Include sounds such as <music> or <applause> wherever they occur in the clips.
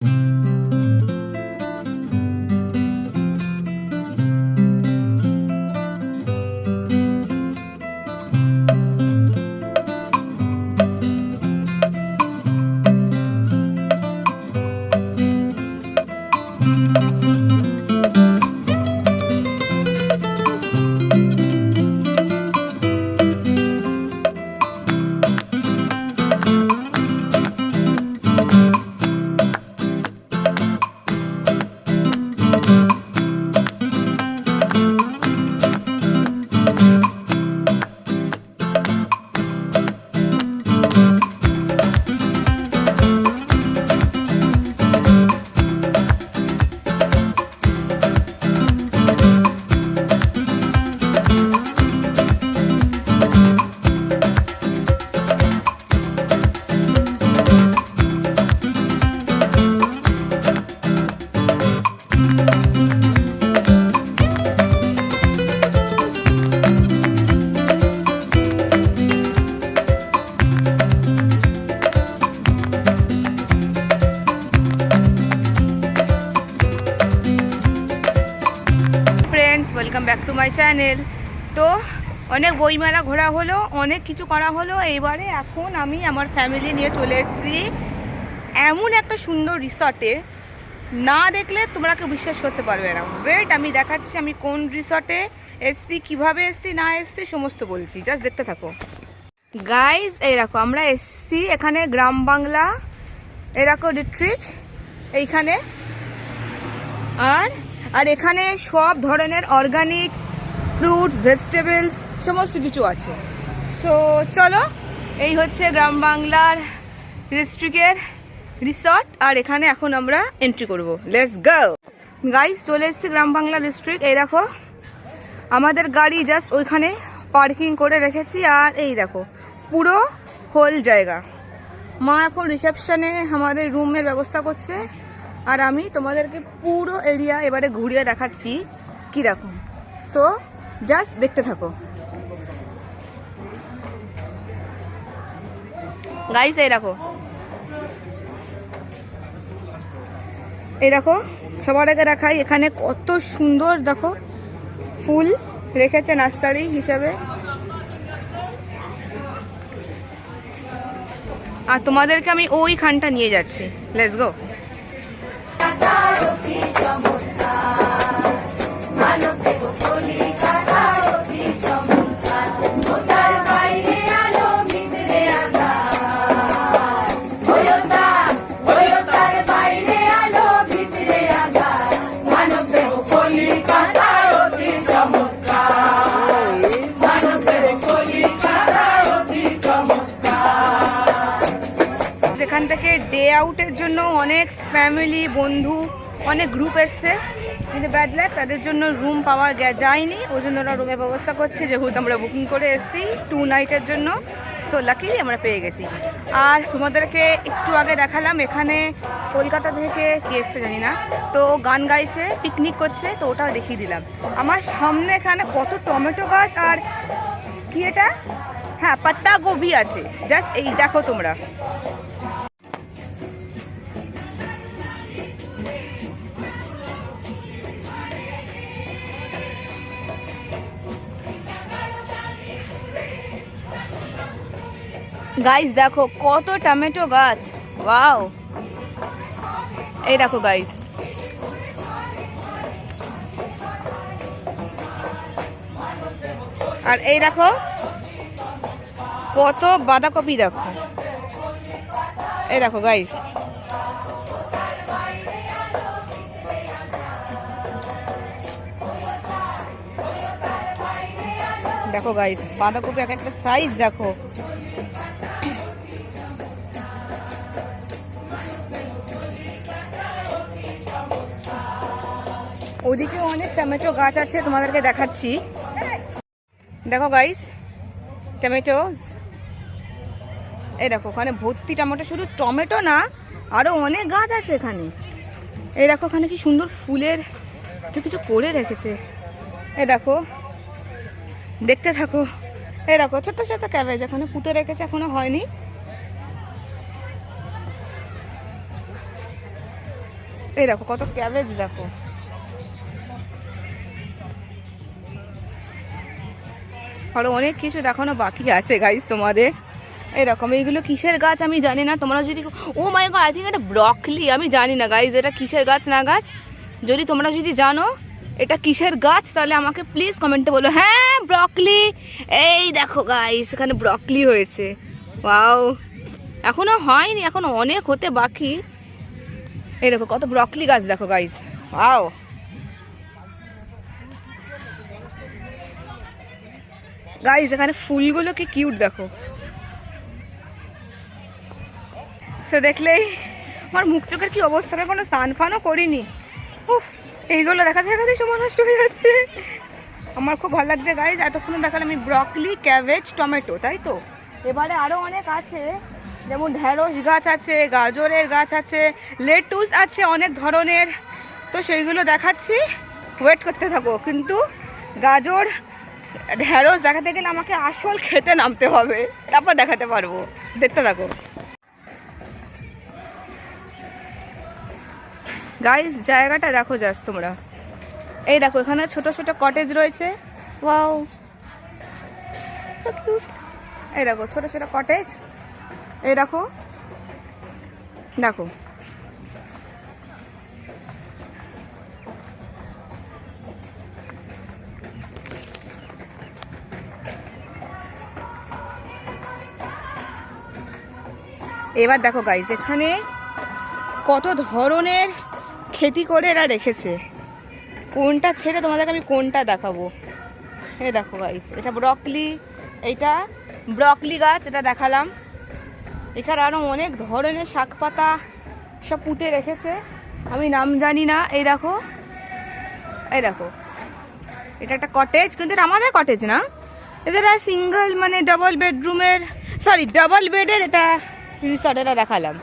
Friends my channel. তো অনেক বইমেলা ঘোরা হলো, অনেক কিছু করা হলো। এইবারে এখন আমি আমার ফ্যামিলি নিয়ে চলে এসেছি। এমন একটা সুন্দর রিসর্টে না দেখলে তোমরা কেউ বিশ্বাস করতে পারবে না। ওয়েট আমি দেখাচ্ছি, আমি কোন রিসর্টে এসছি, কীভাবে এসছি, না এসছি, সমস্ত বলছি। জাস্ট দেখতে থাকো। গাইজ এই দেখো, আমরা এসছি এখানে গ্রাম বাংলা। এই দেখো রিট্রিট এইখানে। আর আর এখানে সব ধরনের অর্গানিক ফ্রুটস ভেজিটেবলস সমস্ত কিছু আছে। সো চলো, এই হচ্ছে গ্রাম বাংলার ডিস্ট্রিক্টের রিসর্ট আর এখানে এখন আমরা এন্ট্রি করব। লেটস গো গাইস চলে এসেছি গ্রাম বাংলা ডিস্ট্রিক্ট এই দেখো। আমাদের গাড়ি জাস্ট ওইখানে পার্কিং করে রেখেছি, আর এই দেখো, পুরো হোল জায়গা। মা এখন রিসেপশনে আমাদের রুমের ব্যবস্থা করছে, আর আমি তোমাদেরকে পুরো এরিয়া এবারে ঘুরিয়ে দেখাচ্ছি কীরকম সো জাস্ট দেখতে থাকো। গাইস এই দেখো। এই দেখো সবার আগে দেখাই এখানে কত সুন্দর দেখো ফুল রেখেছে নার্সারি হিসাবে। আর তোমাদেরকে আমি ওইখানটা নিয়ে যাচ্ছি। লেটস গো আউটের জন্য অনেক ফ্যামিলি বন্ধু, অনেক গ্রুপ এসছে। কিন্তু ব্যাড লাক তাদের জন্য রুম পাওয়া যায়নি। ওই জন্য ওরা রুমের ব্যবস্থা করছে, যেহেতু আমরা বুকিং করে এসেছি টু নাইটের জন্য। সো লাকিলি আমরা পেয়ে গেছি। আর তোমাদেরকে একটু আগে দেখালাম, এখানে কলকাতা থেকে কে এসছে জানি না। তো গান গাইছে পিকনিক করছে, তো ওটা দেখিয়ে দিলাম। আমার সামনে এখানে কত টমেটো গাছ আর কি এটা? হ্যাঁ পাত্তা গোবি আছে। জাস্ট এই, দেখো তোমরা। গাইস দেখো, কত টমেটো গাছ। ওয়াও এই দেখো গাইস আর এই দেখো, কত বাঁধাকপি দেখো। এই দেখো গাইস দেখো গাইস বাঁধাকপি এক একটা সাইজ দেখো। ওদিকে অনেক টমেটো গাছ আছে, তোমাদেরকে দেখাচ্ছি। দেখো গাইস টমেটোস এই দেখো, ওখানে ভর্তি টমেটো, শুধু টমেটো না আরও অনেক গাছ আছে এখানে। এই দেখো, ওখানে কি সুন্দর ফুলের কিছু করে রেখেছে। এই দেখো দেখতে থাকো। এই দেখো, ছোট্ট ছোট্ট ক্যাবেজ এখানে পুঁতে রেখেছে, এখনও হয়নি। এই দেখো, কত ক্যাবেজ দেখো। আরও অনেক কিছু দেখানো বাকি আছে গাইস তোমাদের। এরকম এইগুলো কিসের গাছ আমি জানি না, তোমরা যদি oh my god I think এটা ব্রকলি আমি জানি না গাইস এটা কিসের গাছ না গাছ? যদি তোমরা যদি জানো এটা কিসের গাছ? তাহলে আমাকে প্লিজ কমেন্টে বলো। হ্যাঁ ব্রকলি এই দেখো গাইস এখানে ব্রকলি হয়েছে। ওয়াও এখনও হয়নি, এখনও অনেক হতে বাকি। এই দেখো, কত ব্রকলি গাছ দেখো গাইস ওয়াও গাইস এখানে ফুলগুলো কি কিউট দেখো। সে দেখলেই আমার মুখ চোখের কি অবস্থা? আমি কোনো স্নান ফানও করিনি। উফ। এইগুলো দেখাতে দেখাতে সময় নষ্ট হয়ে যাচ্ছে। আমার খুব ভালো লাগছে গাইজ এতক্ষণ দেখালাম আমি ব্রকলি ক্যাবেজ টমেটো তাই তো? এবারে আরও অনেক আছে, যেমন ঢ্যাঁড়স গাছ আছে, গাজরের গাছ আছে লেটুস আছে অনেক ধরনের। তো সেইগুলো দেখাচ্ছি। ওয়েট করতে থাকো, কিন্তু গাজর ঢ্যাঁড়স দেখাতে গেলে আমাকে আসল খেতে নামতে হবে। তারপর দেখাতে পারব। দেখতে থাকো। গাইস জায়গাটা দেখো যাস তোমরা। এই দেখো, এখানে ছোট ছোট কটেজ রয়েছে। ওয়াও এই দেখো, ছোট ছোট কটেজ এই দেখো। দেখো। এবার দেখো গাইস এখানে কত ধরনের খেতি করে এরা রেখেছে। কোনটা ছেড়ে তোমাদেরকে আমি কোনটা দেখাবো? এ দেখো গাইস এটা ব্রকলি এটা ব্রকলি গাছ, এটা দেখালাম। এখানে আরও অনেক ধরনের শাক পাতা সব পুঁতে রেখেছে। আমি নাম জানি না, এই দেখো। এই দেখো। এটা একটা কটেজ কিন্তু এটা আমাদের কটেজ না। এটা সিঙ্গেল মানে ডাবল বেডরুমের সরি ডাবল বেডের এটা রিসর্ট এটা দেখালাম।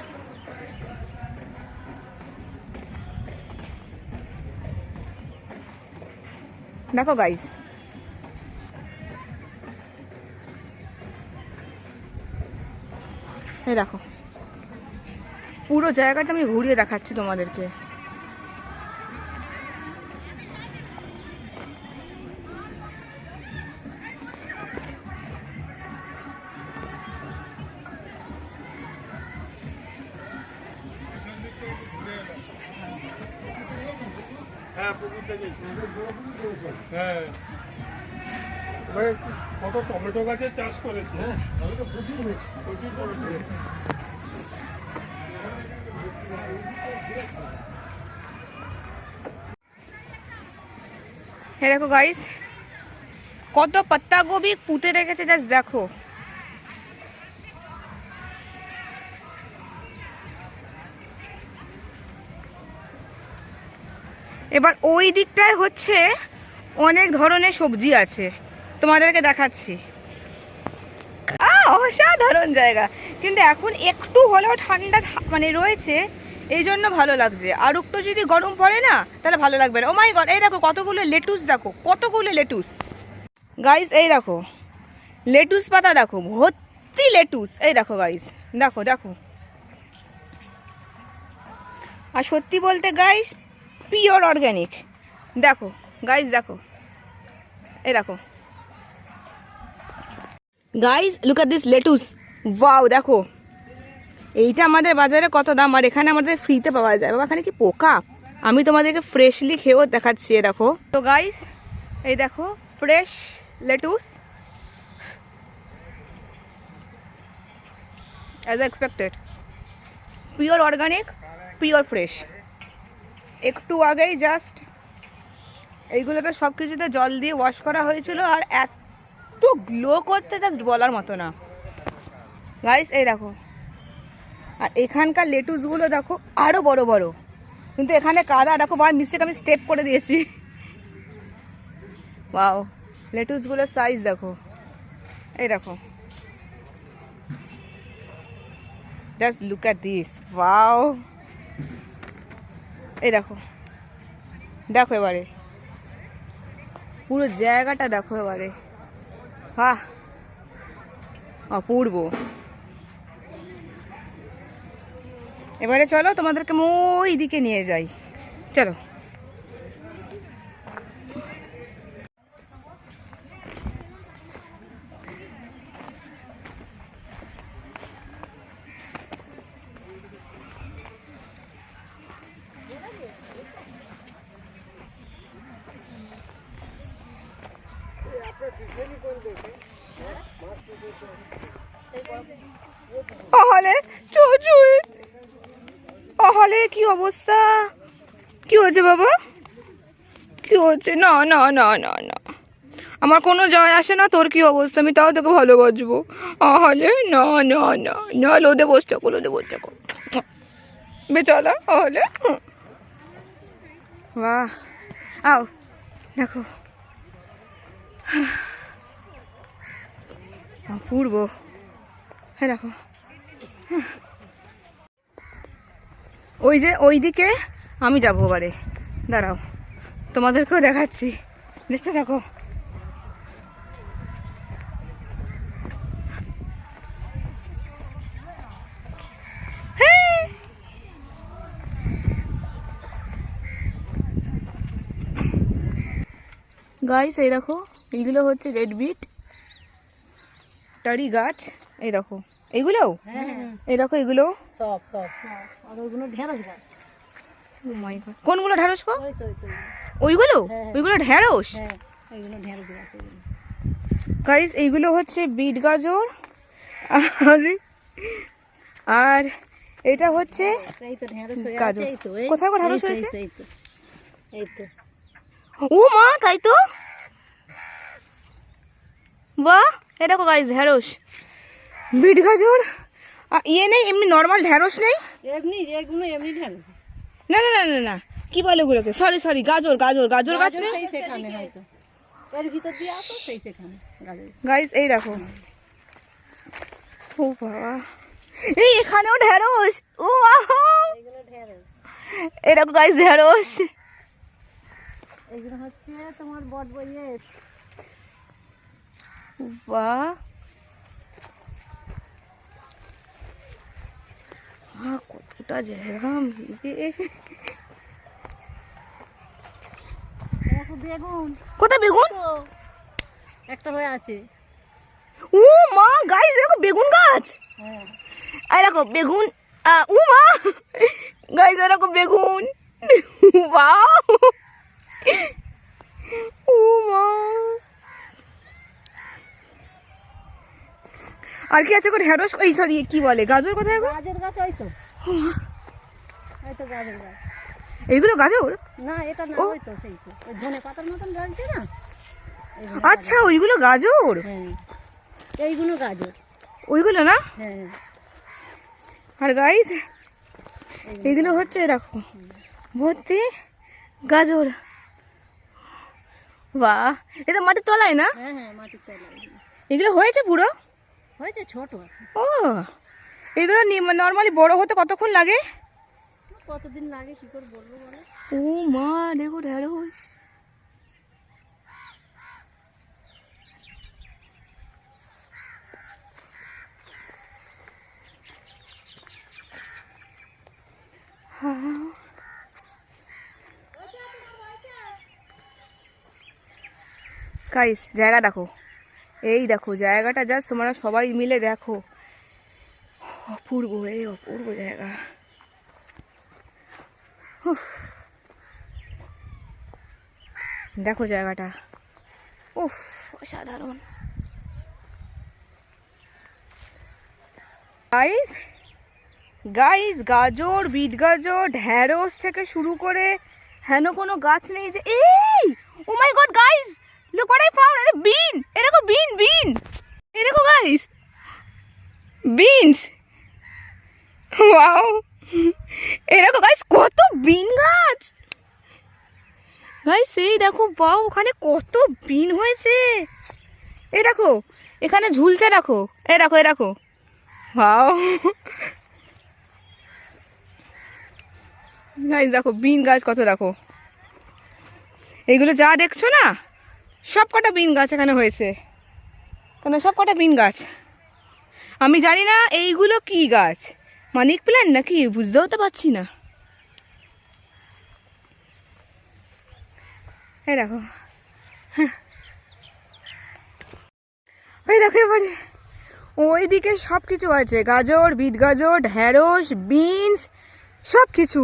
দেখো গাইস এই দেখো। পুরো জায়গাটা আমি ঘুরিয়ে দেখাচ্ছি তোমাদেরকে। হ্যাঁ পুকুর থেকে হ্যাঁ এবারে কত টমেটো গাছের চাষ করেছে হ্যাঁ প্রচুর প্রচুর করেছে হ্যাঁ দেখো গাইস কত পাত্তা গোবি পুঁতে রেখেছে জাস্ট দেখো। এবার ওই দিকটায় হচ্ছে অনেক ধরনের সবজি আছে। তোমাদেরকে দেখাচ্ছি। অসাধারণ জায়গা। কিন্তু এখন একটু হলেও ঠান্ডা মানে রয়েছে এই জন্য ভালো লাগছে। আর একটু যদি গরম পড়ে না, তাহলে ভালো লাগবে না। ও মাই গড এই দেখো কতগুলো লেটুস দেখো, কতগুলো লেটুস গাইস এই দেখো লেটুস পাতা দেখো, ভর্তি লেটুস এই দেখো গাইস দেখো দেখো। আর সত্যি বলতে গাইস পিওর অর্গ্যানিক দেখো গাইস দেখো। এই দেখো। Guys look at this lettuce wow দেখো। এইটা আমাদের বাজারে কত দাম, আর এখানে আমাদের ফ্রিতে পাওয়া যায়। বাবা, এখানে কি পোকা? আমি তোমাদেরকে ফ্রেশলি খেয়েও দেখাচ্ছি, এ দেখো। তো গাইস এই দেখো fresh lettuce as expected pure organic pure fresh একটু আগেই জাস্ট এইগুলোকে সব কিছুতে জল দিয়ে ওয়াশ করা হয়েছিল আর এত গ্লো করতে জাস্ট বলার মতো না। গাইস এই দেখো। আর এখানকার লেটুসগুলো দেখো আরও বড় বড়। কিন্তু এখানে কাদা, দেখো বা মিস্টেক আমি স্টেপ করে দিয়েছি। ওয়াও লেটুসগুলোর সাইজ দেখো। এই দেখো। Just look at this wow এই দেখো। দেখো এবারে। পুরো জায়গাটা দেখো এবারে। বাহ! অপূর্ব। এবারে চলো তোমাদেরকে ওই দিকে নিয়ে যাই। চলো আহলে চুচুই আহলে কি অবস্থা কি হয়েছে বাবা? কি হচ্ছে? না না না না না। আমার কোনো জয় আসে না, তোর কি অবস্থা? আমি তাও তোকে ভালোবাসবো আহলে না না না না, লোদে বসতে কো লোদে বসতে কো বেচালা আহলে বাহ। আও, দেখো। অপূর্ব। হ্যাঁ দেখো। ওই যে ওই দিকে আমি যাব এবারে। দাঁড়াও তোমাদেরকেও দেখাচ্ছি। দেখতে থাকো। গাইস এই দেখো এইগুলো হচ্ছে রেড বিট টারি গাছ এই দেখো। এইগুলো? এই দেখো এগুলো সব সব। আর ওইগুলো ঢেঁড়স গাছ. কোনগুলো ঢ্যাঁড়স গো? ওইগুলো? হ্যাঁ। ওইগুলো ঢ্যাঁড়স হ্যাঁ ঢেঁড়স গাইস এইগুলো হচ্ছে বিট গাজর আর আর এটা হচ্ছে ঢেঁড়স গাজর। কোথায় তো, হয়েছে? ও মা তাই তো? বাহ এটা দেখো গাইস ঢ্যাঁড়স বিট গাজর? ইয়ে নেই এমনি নর্মাল ঢ্যাঁড়স নেই? এমনি এগুলো এমনি ঢেঁড়স। না না না না না। কি বলে ওগুলোকে? সরি সরি গাজর গাজর গাজর গাছ হয়তো। এর ভিতর দিয়ে আসো সেই সেখানে। গাইস এই দেখো। ও বাবা। এই এখানেও ঢ্যাঁড়স ও আহা। এইগুলো ঢেঁড়স। গাইস ঢ্যাঁড়স হচ্ছে তোমার বট বইয়ে বাহ। কতটা জায়গা মিলে বেগুন। কোথায় বেগুন? একটা হয়ে আছে। ও মা গাইস দেখো বেগুন গাছ? হ্যাঁ। এই দেখো বেগুন ও মা। গাইস দেখো বেগুন। বাহ ও মা। আর কি আছে গো ঢেঁড়স? এই সরি কি বলে? গাজর কোথায় গো গাজর গাছ ওই তো। ওই তো গাজর গাছ। এইগুলো গাজর? না এটা না। ওই তো সেই তো। ওই ধনে পাতার মতন গাছছে না? আচ্ছা ওইগুলো গাজর? হ্যাঁ। এইগুলো গাজর। ওইগুলো না? হ্যাঁ। আর গাইস এগুলো হচ্ছে দেখো ভর্তি গাজর। বাহ! এটা মাটির তলায় না? হ্যাঁ হ্যাঁ মাটির তলায়। এগুলো হয়েছে পুরো? হয়েছে ছোট। ও এগুলো নর্মালি বড় হতে কতক্ষণ লাগে? কতদিন লাগে কি করে বলব ও মা দেখো ঢেঁড়স। গাইস জায়গা দেখো। এই দেখো, জায়গাটা জাস্ট তোমরা সবাই মিলে দেখো। অপূর্ব এই অপূর্ব জায়গা। দেখো জায়গাটা। উফ, অসাধারণ। গাইস গাইস গাজর, বিট গাজর, ঢ্যাঁড়স থেকে শুরু করে হেন কোনো গাছ নেই যে এই ও my god guys look what I found আরে বিন এরকম বিন বিন এরকম গাইস বিনস ওয়াও এরকম গাইস কত বিন গাছ ভাই সেই ওখানে কত বিন হয়েছে। এ দেখো, এখানে ঝুলছে দেখো। এ দেখো এ দেখো। বাও দেখো, বিন গাছ কত দেখো। এইগুলো যা দেখছ না, সব কটা বিন গাছ এখানে হয়েছে। কেন, সব কটা বিন গাছ। আমি জানি না, এইগুলো কি গাছ? মানিক প্ল্যান্ট নাকি? বুঝতেও তো পারছি না। এই দেখো। ওই দেখো এবারে। ওইদিকে সব কিছু আছে। গাজর, বিট গাজর, ঢ্যাঁড়স, বিনস সব কিছু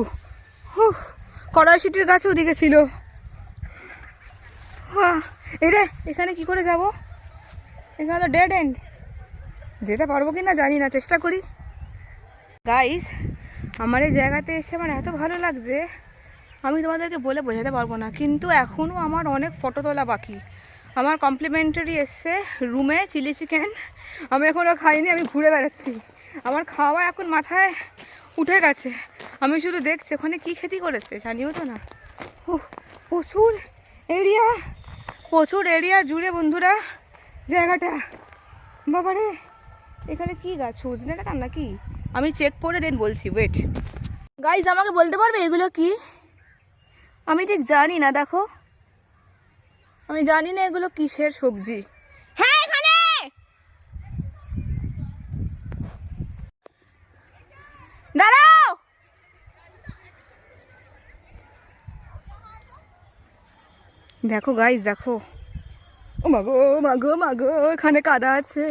কড়াইশুটির গাছ ওদিকে ছিল। এরে এখানে কি করে যাব? এখানে তো ডেড এন্ড যেতে পারব কি না জানি না, চেষ্টা করি। গাইস আমার এই জায়গাতে এসে আমার এত ভালো লাগছে। আমি তোমাদেরকে বলে বোঝাতে পারব না কিন্তু এখনও আমার অনেক ফটো তোলা বাকি। আমার কমপ্লিমেন্টারি এসছে রুমে চিলি চিকেন আমি এখনও খাইনি আমি ঘুরে বেড়াচ্ছি। আমার খাওয়া এখন মাথায় উঠে গেছে। আমি শুধু দেখছি ওখানে কী খেতি করেছে জানিও তো না। উহ, প্রচুর এরিয়া প্রচুর এরিয়া জুড়ে বন্ধুরা জায়গাটা। বাবারে এখানে কি গাছ সজনে ডাটা নাকি? আমি চেক করে দেন বলছি ওয়েট গাইজ আমাকে বলতে পারবে এগুলো কি? আমি ঠিক জানি না দেখো। আমি জানি না এগুলো কিসের সবজি। হ্যাঁ এখানে! দাঁড়াও! দেখো গাইজ দেখো। ও মাগো মাগো মাগো এখানে কাদা আছে।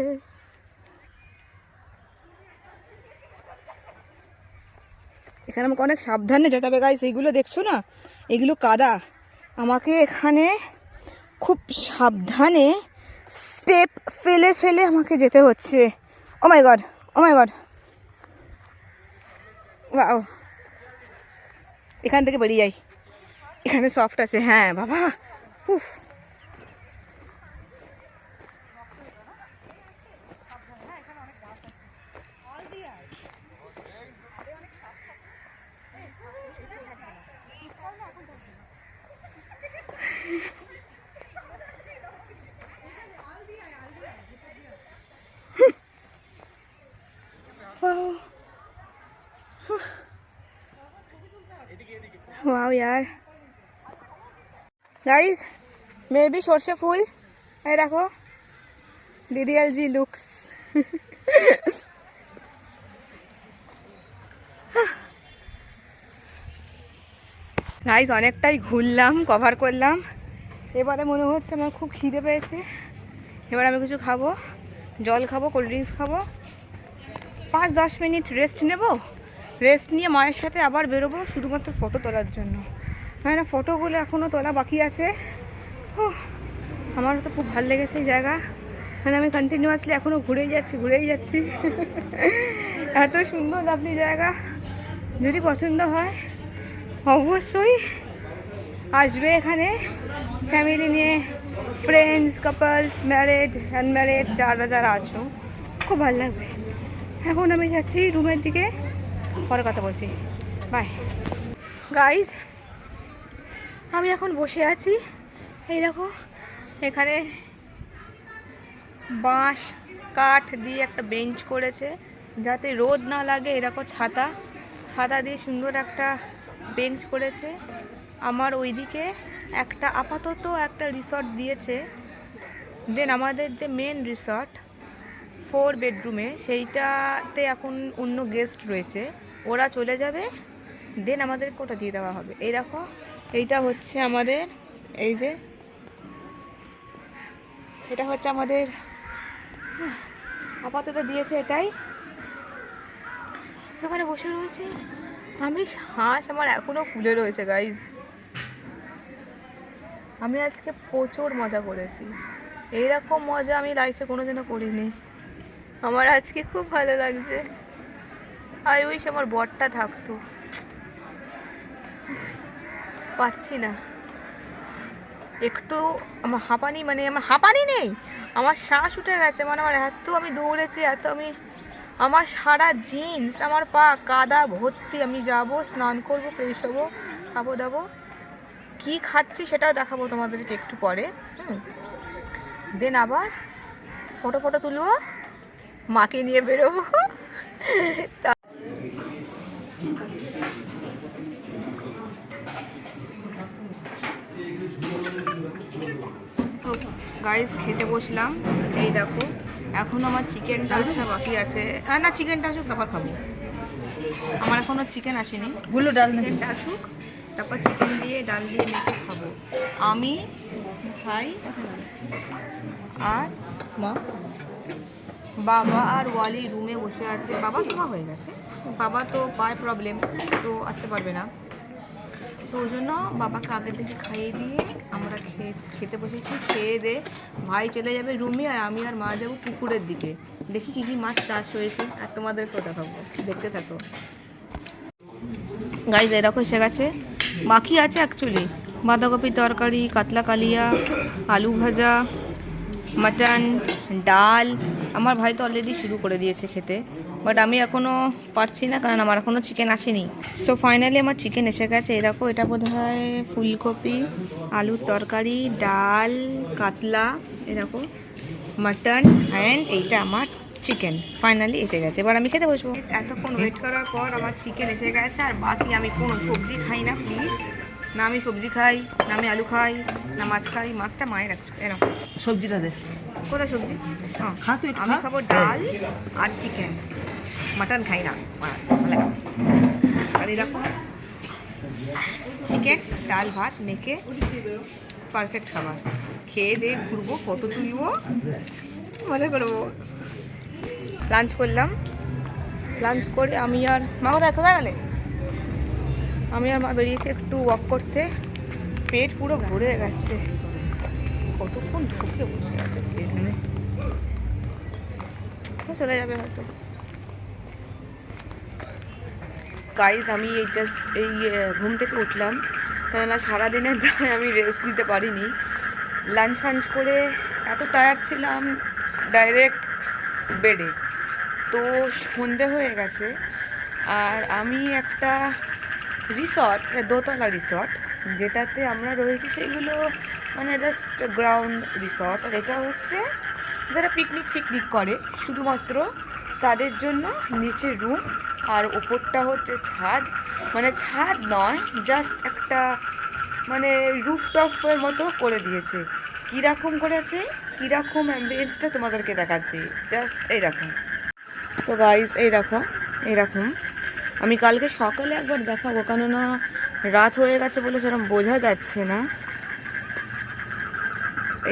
এখানে আমাকে অনেক সাবধানে যেতে হবে। গাইস এইগুলো দেখছ না? এগুলো কাদা। আমাকে এখানে খুব সাবধানে স্টেপ ফেলে ফেলে আমাকে যেতে হচ্ছে। ও my god O my god বাও এখান থেকে বেরিয়ে যাই এখানে সফট আছে। হ্যাঁ বাবা। উফ। वाह यार গাইস মেবি সর্ষে ফুল এই দেখো ডিডিএল জি লুকস গাইস অনেকটাই ঘুরলাম কভার করলাম এবারে মনে হচ্ছে আমার খুব খিদে পেয়েছে এবার আমি কিছু খাবো জল খাবো কোল্ড ড্রিঙ্কস খাবো পাঁচ দশ মিনিট রেস্ট নেব রেস্ট নিয়ে মায়ের সাথে আবার বেরোবো শুধুমাত্র ফটো তোলার জন্য। মানে না ফটোগুলো এখনও তোলা বাকি আছে। উহ, আমারও তো খুব ভালো লেগেছে এই জায়গা। মানে আমি কন্টিনিউয়াসলি এখনও ঘুরেই যাচ্ছি ঘুরেই যাচ্ছি। এত সুন্দর আপনি জায়গা। যদি পছন্দ হয় অবশ্যই আসবে এখানে। ফ্যামিলি নিয়ে ফ্রেন্ডস কাপলস ম্যারেড আনম্যারেড যারা যারা আছো খুব ভালো লাগবে। এখন আমি যাচ্ছি রুমের দিকে। পরে কথা বলছি। বাই গাইজ আমি এখন বসে আছি। এই দেখো, এখানে বাঁশ, কাঠ দিয়ে একটা বেঞ্চ করেছে, যাতে রোদ না লাগে। এরকম ছাতা। ছাতা দিয়ে সুন্দর একটা বেঞ্চ করেছে। আমার ওইদিকে একটা আপাতত একটা রিসর্ট দিয়েছে। দেন আমাদের যে মেন রিসর্ট ফোর বেডরুমে সেইটাতে এখন অন্য গেস্ট রয়েছে। ওরা চলে যাবে দেন আমাদের কোটা দিয়ে দেওয়া হবে। এই দেখো, এইটা হচ্ছে আমাদের, এই যে, এটা হচ্ছে আমাদের, আপাতত দিয়েছে এটাই। সেখানে বসে রয়েছে। আমি হাঁস আমার এখনও ফুলে রয়েছে গাইজ আমি আজকে প্রচুর মজা করেছি। এইরকম মজা আমি লাইফে কোনোদিনও করিনি। আমার আজকে খুব ভালো লাগছে। আই উইশ আমার বরটা থাকতো। পাচ্ছি না। একটু আমার হাঁপানি মানে আমার হাঁপানি নেই, আমার শ্বাস উঠে গেছে মানে আমার এত আমি দৌড়েছি, এত আমি, আমার সারা জিন্স, আমার পা কাদা, ভর্তি, আমি যাব, স্নান করব, ফ্রেশ হব, খাব দাবো। কী খাচ্ছি সেটাও দেখাবো তোমাদেরকে একটু পরে, হুম। দেন আবার ফটো ফটো তুলবো, মাকে নিয়ে বেরোবো তা- গাইস খেতে বসলাম। এই দেখো এখনও আমার চিকেনটা আসা বাকি আছে। হ্যাঁ না চিকেনটা আসুক তারপর খাব। আমার এখনও চিকেন আসেনি। গুলো ডাল চিকেনটা আসুক তারপর চিকেন দিয়ে ডাল দিয়ে মেখে খাব। আমি ভাই আর মা? বাবা আর ওয়ালি রুমে বসে আছে। বাবা তোমা হয়ে গেছে। বাবা তো পায় প্রবলেম তো আসতে পারবে না। তো ওই জন্য বাবাকে আগে থেকে খাইয়ে দিয়ে আমরা খেয়ে, খেতে বসেছি। খেয়ে দে, ভাই চলে যাবে রুমে আর আমি আর মা যাব পুকুরের দিকে। দেখি কী কী মাছ চাষ হয়েছে আর তোমাদের তোমাদেরকেও দেখাবো দেখতে থাকো। গাইজ এরকম এসে গেছে। বাকি আছে অ্যাকচুয়ালি বাঁধাকপির তরকারি, কাতলা কালিয়া, আলু ভাজা, মাটন, ডাল। আমার ভাই তো অলরেডি শুরু করে দিয়েছে খেতে। বাট আমি এখনও পারছি না কারণ আমার এখনও চিকেন আসেনি। সো ফাইনালি আমার চিকেন এসে গেছে। এই দেখো এটা বোধ হয় ফুলকপি আলুর তরকারি ডাল কাতলা এই দেখো মাটন অ্যান্ড এইটা আমার চিকেন ফাইনালি এসে গেছে। এবার আমি খেতে বসবো। এতক্ষণ ওয়েট করার পর আমার চিকেন এসে গেছে আর বাকি আমি কোনো সবজি খাই না প্লিজ না আমি সবজি খাই না আমি আলু খাই না মাছ খাই মাছটা মায়ের রাখছো এরকম সবজিটা দে। কোথায় সবজি? হ্যাঁ আমি খাব ডাল আর চিকেন মাটন খাই না। চিকেন ডাল, ভাত মেখে পারফেক্ট খাবার। খেয়ে দিয়ে ঘুরবো ফটো তুলবো, মজা করব। লাঞ্চ করলাম। লাঞ্চ করে আমি আর, মা কোথায়? কোথায় গেলে? আমি আর মা বেরিয়েছি একটু ওয়াক করতে। পেট পুরো ভরে গেছে। কতক্ষণ ঢুকে বসে এখানে চলে যাবে হয়তো। গাইজ আমি এই জাস্ট এই ঘুম থেকে উঠলাম। কেননা সারাদিনের দায় আমি রেস্ট নিতে পারিনি। লাঞ্চ ফাঞ্চ করে এত টায়ার্ড ছিলাম ডাইরেক্ট বেডে তো সন্ধে হয়ে গেছে। আর আমি একটা রিসর্ট দোতলা রিসর্ট যেটাতে আমরা রয়েছি সেগুলো মানে জাস্ট গ্রাউন্ড রিসর্ট আর এটা হচ্ছে যারা পিকনিক ফিকনিক করে, শুধুমাত্র তাদের জন্য নিচে রুম আর ওপরটা হচ্ছে ছাদ। মানে ছাদ নয় জাস্ট একটা মানে রুফটপের মতো করে দিয়েছে। কীরকম করেছে কীরকম অ্যাম্বিয়েন্সটা তোমাদেরকে দেখাচ্ছি। জাস্ট এইরকম। সো গাইস এই দেখো এইরকম। আমি কালকে সকালে একবার দেখাবো, কেননা রাত হয়ে গেছে বলে সেরকম বোঝা যাচ্ছে না।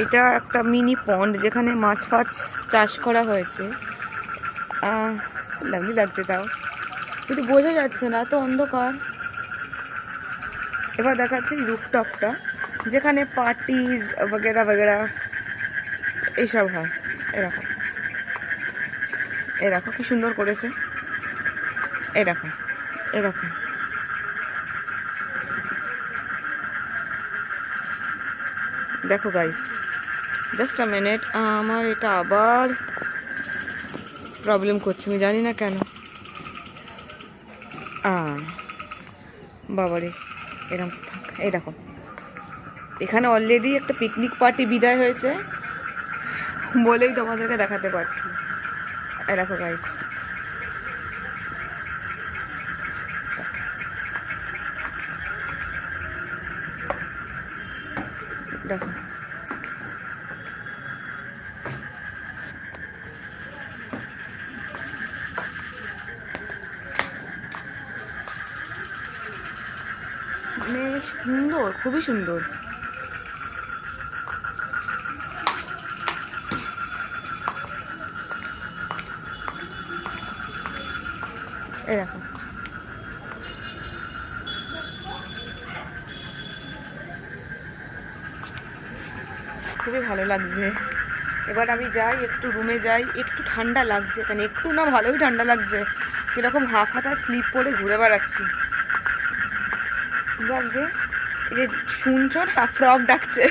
এটা একটা মিনি পন্ড যেখানে মাছ ফাছ চাষ করা হয়েছে। লাভলি লাগছে তাও। কিন্তু বোঝা যাচ্ছে না তো অন্ধকার। এবার দেখাচ্ছি রুফটপটা যেখানে পার্টিজ বগেরা বগেরা এইসব হয়। এরকম দেখো। কি সুন্দর করেছে। দেখো এরকম দেখো। গাইস জাস্ট আ মিনিট আমার এটা আবার প্রবলেম করছে, আমি জানি না কেন। বাবারে এরকম থাক এই দেখো, এখানে অলরেডি একটা পিকনিক পার্টি বিদায় হয়েছে, বলেই তোমাদেরকে দেখাতে পারছি। দেখো গাইস দেখো মানে সুন্দর খুবই সুন্দর। এই দেখো। খুবই ভালো লাগছে। এবার আমি যাই, একটু রুমে যাই, একটু ঠান্ডা লাগছে এখানে একটু না ভালোই ঠান্ডা লাগছে। এরকম হাফ হাতা স্লিপ পরে ঘুরে বেড়াচ্ছি। যাক যে শুনছো না, ফ্রক ডাকছে।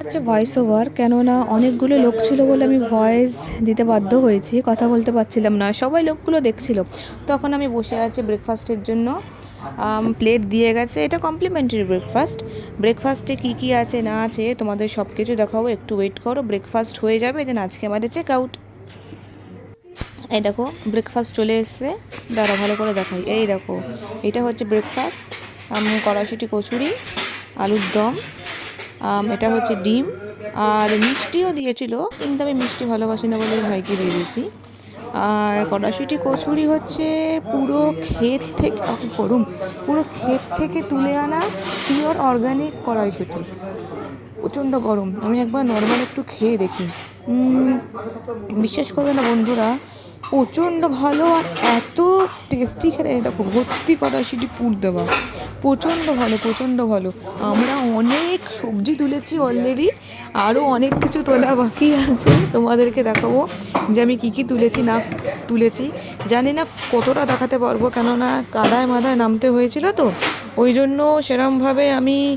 হচ্ছে ভয়েস ওভার কেননা অনেকগুলো লোক ছিল বলে আমি ভয়েস দিতে বাধ্য হয়েছি, কথা বলতে পারছিলাম না, সবাই লোকগুলো দেখছিল। তখন আমি বসে আছি ব্রেকফাস্টের জন্য। প্লেট দিয়ে গেছে। এটা কমপ্লিমেন্টারি ব্রেকফাস্ট ব্রেকফাস্টে কী কী আছে, না আছে, তোমাদের সব কিছু দেখাবো। একটু ওয়েট করো ব্রেকফাস্ট হয়ে যাবে দেন আজকে আমাদের চেক আউট এই দেখো ব্রেকফাস্ট চলে এসছে। দাঁড়া ভালো করে দেখাই। এই দেখো, এটা হচ্ছে ব্রেকফাস্ট কড়াইশুটি, কচুরি, আলুর দম। এটা হচ্ছে ডিম। আর মিষ্টিও দিয়েছিল, কিন্তু আমি মিষ্টি ভালোবাসি না বলে ভাইকে দিয়ে দিয়েছি। আর কড়াশুটি কচুরি হচ্ছে পুরো ক্ষেত থেকে গরম পুরো ক্ষেত থেকে তুলে আনা পিওর অর্গানিক কড়াইশুটি। প্রচণ্ড গরম, আমি একবার নর্মাল একটু খেয়ে দেখি। বিশ্বাস করবে না বন্ধুরা, প্রচণ্ড ভালো আর এত টেস্টি খেলে দেখো ভর্তি কড়াইশুটি পুর দেওয়া। প্রচণ্ড ভালো প্রচণ্ড ভালো। আমরা অনেক সবজি তুলেছি অলরেডি আরও অনেক কিছু তোলা বাকি আছে, তোমাদেরকে দেখাবো যে আমি কী কী তুলেছি, না তুলেছি। জানি না কতটা দেখাতে পারব, কেননা কাদায় মাদায় নামতে হয়েছিল তো। ওই জন্য সেরমভাবে আমি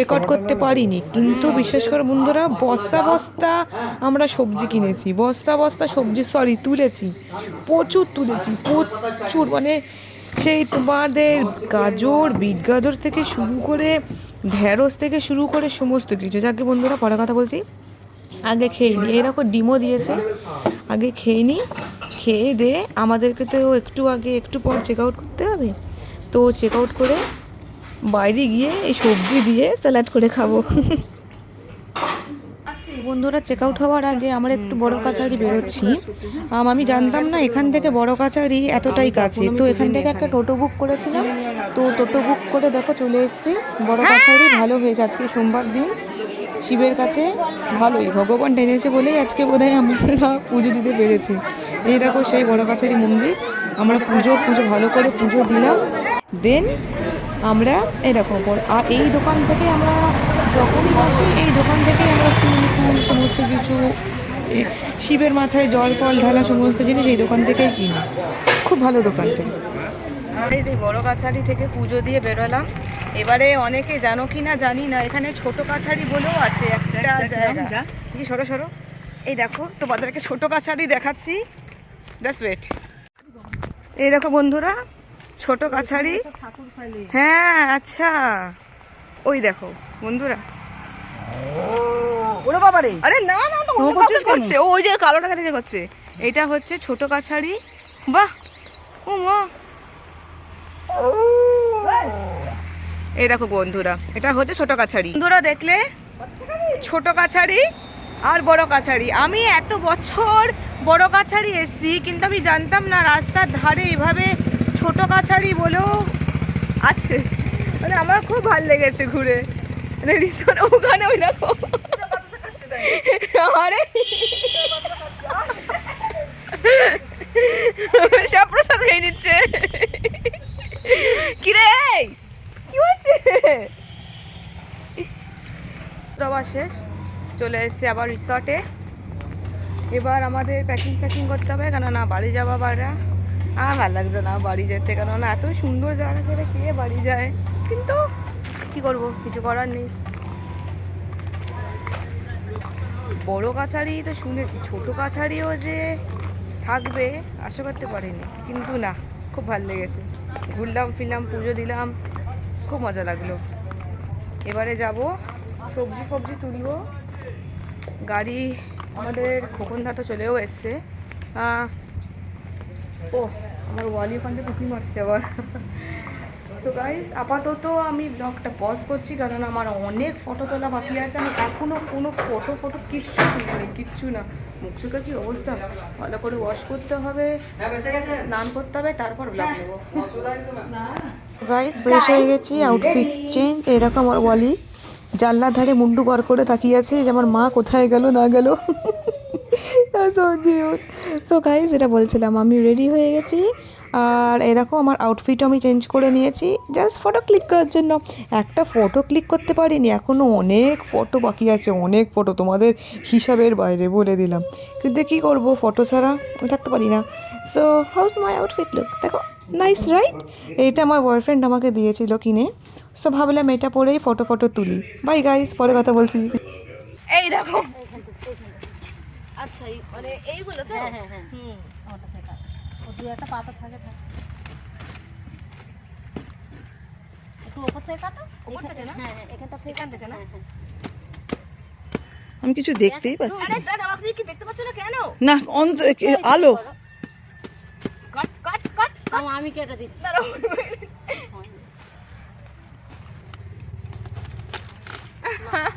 রেকর্ড করতে পারিনি। কিন্তু বিশেষ করে বন্ধুরা, বস্তা বস্তা আমরা সবজি কিনেছি। বস্তা বস্তা সবজি সরি তুলেছি। প্রচুর তুলেছি, প্রচুর। মানে সেই তোমাদের গাজর, বিট গাজর থেকে শুরু করে ঢ্যাঁড়স থেকে শুরু করে সমস্ত কিছু। যাকে বন্ধুরা, পরে কথা বলছি। আগে খেয়ে নিই এরকম ডিমও দিয়েছে। আগে খেয়ে নিই খেয়ে দে, আমাদেরকে তো একটু আগে, একটু পর চেক আউট করতে হবে। তো চেক আউট করে বাইরে গিয়ে এই সবজি দিয়ে স্যালাড করে খাব। <laughs> বন্ধুরা চেক আউট হওয়ার আগে আমরা একটু বড় কাছারি বেরোচ্ছি। আমি জানতাম না এখান থেকে বড় কাছারি এতটাই কাছে। তো এখান থেকে একটা টোটো বুক করেছিলাম। তো টোটো বুক করে দেখো চলে এসেছি। বড় কাছারি ভালো হয়েছে। আজকে সোমবার দিন। শিবের কাছে ভালোই। ভগবান টেনেছে বলেই আজকে বোধহয় আমরা পুজো দিতে পেরেছি। এই দেখো সেই বড় কাছারি মন্দির। আমরা পুজো পুজো ভালো করে পুজো দিলাম। দেন আমরা এরকম আর এই দোকান থেকে আমরা যখনই আসি এই দোকান থেকে আমরা ফুল ফুল সমস্ত কিছু শিবের মাথায় জল ফল ঢালা সমস্ত জিনিস এই দোকান থেকেই কিনি। খুব ভালো দোকানটা এই যে বড় কাছারি থেকে পুজো দিয়ে বেরোলাম। এবারে অনেকে জানো কি না জানি না এখানে ছোট কাছারি বলেও আছে একটা জায়গা। কি সরো সরো। এই দেখো তোমাদেরকে ছোট কাছারি দেখাচ্ছি। দ্যাটস ওয়েট এই দেখো বন্ধুরা ছোট কাছারি। হ্যাঁ আচ্ছা। ওই দেখো। বন্ধুরা। ওরে বাবা রে আরে না না না অন্য কাউকে করছে? ও ওই যে কালো টাকা থেকে করছে। এটা হচ্ছে ছোট কাছারি। বাহ! ও মা। এই দেখো বন্ধুরা এটা হচ্ছে ছোট কাছারি। বন্ধুরা দেখলে? ছোট কাছারি আর বড় কাছারি। আমি এত বছর বড় কাছারি এসছি কিন্তু আমি জানতাম না রাস্তার ধারে এভাবে ছোট কাছারি বলেও আছে। মানে আমার খুব ভালো লেগেছে ঘুরে। রিসোর্ট ওখানে ওই দেখো। আরে। সব প্রসাদ খেয়ে নিচ্ছে। কিরে কি হচ্ছে দেওয়া শেষ, চলে এসেছি আবার রিসর্টে এবার আমাদের প্যাকিং প্যাকিং করতে হবে, কেননা বাড়ি যাওয়া বাড়া। আর ভালো লাগছে না বাড়ি যেতে, কেননা এত সুন্দর জায়গা ছেড়ে কে বাড়ি যায়? কিন্তু কি করব? কিছু করার নেই। বড় কাছারি তো শুনেছি, ছোট কাছারিও যে থাকবে, আশা করতে পারিনি। কিন্তু না, খুব ভালো লেগেছে। ঘুরলাম, ফিরলাম, পুজো দিলাম, খুব মজা লাগল। এবারে যাব, সবজি ফবজি তুলব। গাড়ি আমাদের খোকন তো চলেও এসছে। ও, আমার ওয়ালি ওখান থেকে মারছে আবার। সো গাইস আপাতত আমি ব্লগটা পজ করছি কারণ আমার অনেক ফটো তোলা বাকি আছে। আমি এখনও কোনো ফটো ফটো কিচ্ছু তুলিনি কিচ্ছু না। মুখ চোখের কি অবস্থা? ভালো করে ওয়াশ করতে হবে স্নান করতে হবে তারপর ব্লগ নেব। গাইস ফ্রেশ হয়ে গেছি আউটফিট চেঞ্জ এরকম আমার ওয়ালি জানলার ধারে মুন্ডু বার করে তাকিয়ে আছে যে আমার মা কোথায় গেল না গেল। সো গাইস এটা বলছিলাম আমি রেডি হয়ে গেছি। আর এরকম আমার আউটফিটও আমি চেঞ্জ করে নিয়েছি জাস্ট ফটো ক্লিক করার জন্য। একটা ফটো ক্লিক করতে পারিনি এখনও অনেক ফটো বাকি আছে অনেক ফটো তোমাদের হিসাবের বাইরে বলে দিলাম। কিন্তু কী করব ফটো ছাড়া আমি থাকতে পারি না। So how's my outfit look দেখো নাইস রাইট এইটা আমার বয়ফ্রেন্ড আমাকে দিয়েছিল কিনে। সো ভাবলাম এটা পরেই ফটো ফটো তুলি। বাই গাইস পরে কথা বলছি। এই দেখো। আচ্ছা এই- মানে এইগুলো তো? হ্যাঁ হ্যাঁ হ্যাঁ। ও দু একটা পাতা থাকে থাকে। একটু ওপর থেকে কাটো ওপর থেকে না? হ্যাঁ হ্যাঁ এখানটা এখান থেকে না? হ্যাঁ। আমি কিছু দেখতেই পাচ্ছি আরে দাদা আমাকে কি দেখতে পাচ্ছ না কেন? না অন্ত আলো। কাট কাট কাট আমি কেটে দিচ্ছি? দাঁড়াও।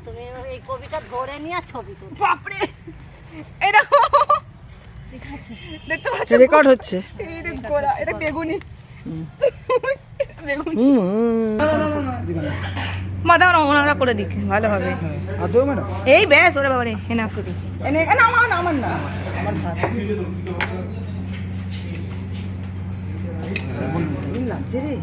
তুমি এই কবিটা ধরে নিয়ে ছবি তো বাপরে! আছে দেখতে পাচ্ছ? রেকর্ড হচ্ছে। এটা বেগুনি। মাথা ওনারা করে দিক। ভালো হবে। এই ব্যাস ওরে বাবারে এনা এনে না আমার না আমার না। আমার ভাত। লাগছে রে।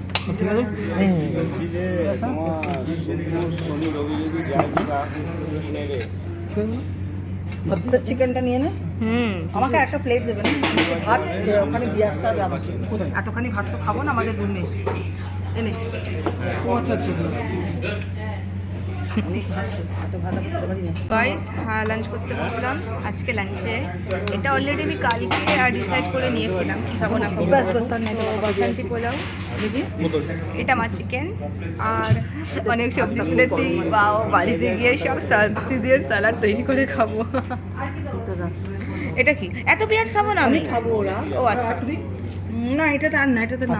চিকেনটা নিয়ে নে। হুম। আমাকে একটা প্লেট দেবে না? ভাত ওখানে দিয়ে আসতে হবে আমাকে। এতখানি ভাত তো খাব না আমাদের রুমে এনে। আচ্ছা আচ্ছা। গাইস হ্যাঁ লাঞ্চ করতে বসলাম। আজকে লাঞ্চে এটা অলরেডি আমি কালকে ডিসাইড করে নিয়েছিলাম কি খাব না খাব। বাস বাস আর নেই। তো বাবা শান্তি পোলাও। এটা আমার চিকেন আর অনেক সবজি তুলেছি বাও বাড়িতে গিয়ে সব সবজি দিয়ে সালাদ তৈরি করে খাব। এটা কি? এত পেঁয়াজ খাব না আমি? খাব ওরা। ও আচ্ছা। না আর না এটাতে না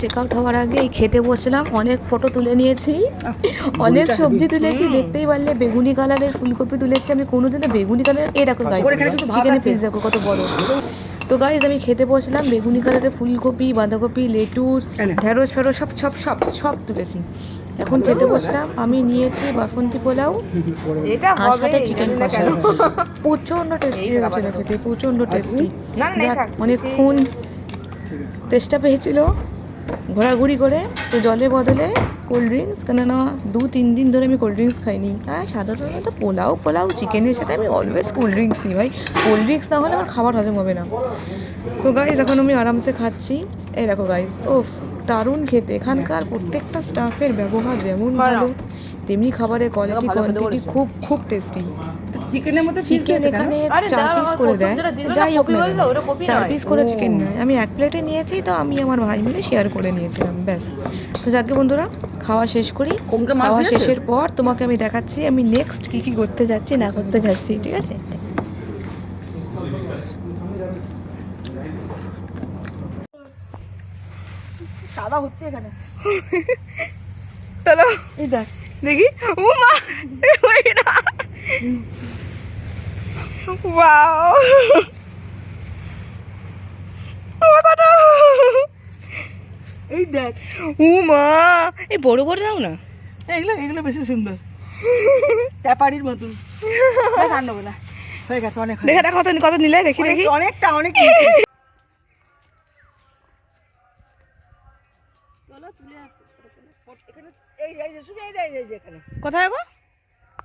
চেক আউট হওয়ার আগে এই খেতে বসলাম অনেক ফটো তুলে নিয়েছি। অনেক সবজি তুলেছি দেখতেই পারলে বেগুনি কালারের ফুলকপি তুলেছি আমি কোনোদিনও বেগুনি কালার এই দেখো চিকেনের পিস কত বড়। তো গাইজ আমি খেতে বসলাম বেগুনি কালারের ফুলকপি বাঁধাকপি লেটুস ঢেঁড়স ফেরস সব সব সব সব তুলেছি। এখন খেতে বসলাম আমি নিয়েছি বাসন্তী পোলাও। এটা আর সাথে চিকেন কষা কেন। প্রচণ্ড টেস্টি হয়েছিল খেতে প্রচণ্ড টেস্টি না, না, অনেকক্ষণ তেষ্টা পেয়েছিল। ঘোরাঘুরি করে তো জলের বদলে কোল্ড ড্রিঙ্কস কেননা দু তিন দিন ধরে আমি কোল্ড ড্রিঙ্কস খাইনি। আর সাধারণত পোলাও ফোলাও চিকেনের সাথে আমি অলওয়েজ কোল্ড ড্রিঙ্কস নিই ভাই। কোল্ড ড্রিঙ্কস না হলে আমার খাবার হজম হবে না। তো গাইজ এখন আমি আরামসে খাচ্ছি। এই দেখো গাইজ ও দারুণ খেতে। এখানকার প্রত্যেকটা স্টাফের ব্যবহার যেমন ভালো তেমনি খাবারের কোয়ালিটি কোয়ান্টিটি খুব খুব টেস্টি চিকেনের মধ্যে চিকেন এখানে চার পিস করে দেয়। যাই হোক না চার পিস করে চিকেন নয়। আমি এক প্লেটে নিয়েছি তো আমি আমার ভাই মিলে শেয়ার করে নিয়েছিলাম ব্যাস। তো যাকে বন্ধুরা খাওয়া শেষ করি। খাওয়া শেষের পর তোমাকে আমি দেখাচ্ছি আমি নেক্সট কি কি করতে যাচ্ছি না করতে যাচ্ছি ঠিক আছে? সাদা হচ্ছে এখানে। <laughs> চলো দেখি। ও মা না ওয়াও <laughs> এই দেখ। ও মা। এই বড় বড় দাও না। এগুলো এগুলো বেশি সুন্দর। ট্যাপারির মতন দেখ, না। হয়ে গেছে অনেক হয়ে দেখে কত কত নিলে দেখি দেখি। অনেকটা অনেক কোথায় গো?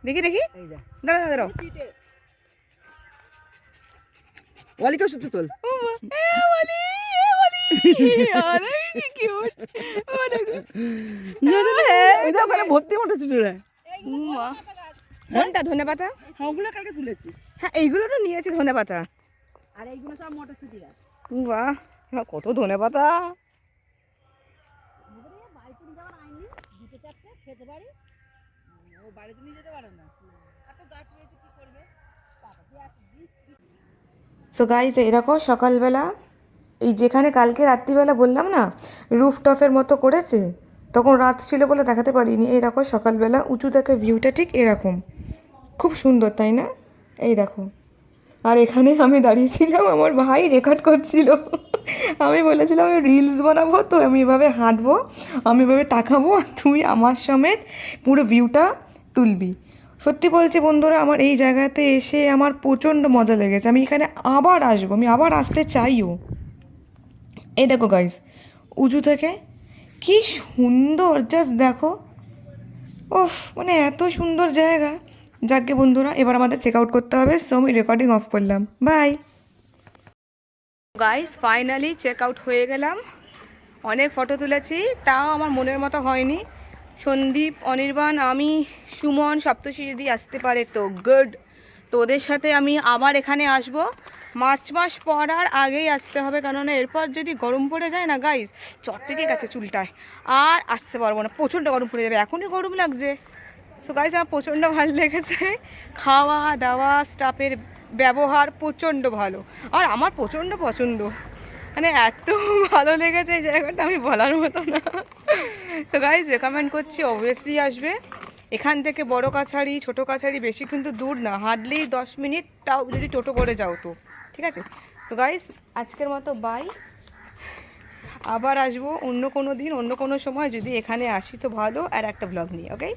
দেখি দেখি। এই দাঁড়া ওই যে ওখানে ভর্তি মতো শুধু রে। ও মা। কোনটা ধনে পাতা হ্যাঁ ওগুলো কালকে তুলেছি। হ্যাঁ এইগুলো তো নিয়েছি ধনে পাতা আর এইগুলো সব মটরশুঁটি গাছ বাহ এবার কত ধনে পাতা বাড়িতে নিয়ে যাওয়ার আইন নেই দুটো চারটে খেতে পারি ও বাড়িতে নিয়ে যেতে পারে না? এত গাছ রয়েছে কি করবে? সো গাইজ এই দেখো সকালবেলা, এই যেখানে কালকে রাত্রিবেলা বললাম না রুফটপের মতো করেছে, তখন রাত ছিল বলে দেখাতে পারিনি। এই দেখো সকালবেলা উঁচু থেকে ভিউটা ঠিক এরকম। খুব সুন্দর, তাই না? এই দেখো। আর এখানে আমি দাঁড়িয়েছিলাম, আমার ভাই রেকর্ড করছিল। আমি বলেছিলাম, আমি রিলস বানাবো, তো আমি এভাবে হাঁটবো, আমি এভাবে তাকাবো তুই আমার সমেত পুরো ভিউটা তুলবি। সত্যি বলছি বন্ধুরা, আমার এই জায়গাতে এসে আমার প্রচণ্ড মজা লেগেছে। আমি এখানে আবার আসব, আমি আবার আসতে চাইও। এই দেখো গাইস উঁচু থেকে কি সুন্দর জাস্ট দেখো। ওফ মানে এত সুন্দর জায়গা। যাকে বন্ধুরা, এবার আমাদের চেক আউট করতে হবে সো আমি রেকর্ডিং অফ করলাম। Bye guys finally check out হয়ে গেলাম। অনেক ফটো তুলেছি, তাও আমার মনের মতো হয়নি। সন্দীপ, অনির্বাণ, আমি, সুমন সপ্তশী যদি আসতে পারে তো গুড তো ওদের সাথে আমি আবার এখানে আসব। মার্চ মাস পর আর আগেই আসতে হবে, কেননা এরপর যদি গরম পড়ে যায় না গাইস চট থেকে গেছে চুলটায়। আর আসতে পারব না, প্রচণ্ড গরম পড়ে যাবে, এখনই গরম লাগছে। তো গাইস আমার প্রচণ্ড ভালো লেগেছে। খাওয়া দাওয়া স্টাফের ব্যবহার প্রচণ্ড ভালো। আর আমার প্রচণ্ড পছন্দ। মানে এত ভালো লেগেছে এই জায়গাটা আমি বলার মতো না। তো গাইজ রেকমেন্ড করছি অবভিয়াসলি আসবে। এখান থেকে বড় কাছারি ছোট কাছারি বেশি কিন্তু দূর না হার্ডলি দশ মিনিট, তাও যদি টোটো করে যাও তো, ঠিক আছে? তো গাইস আজকের মতো বাই আবার আসব অন্য কোনো দিন, অন্য কোনো সময় যদি এখানে আসি তো ভালো, আর একটা ব্লগ নিয়ে ওকে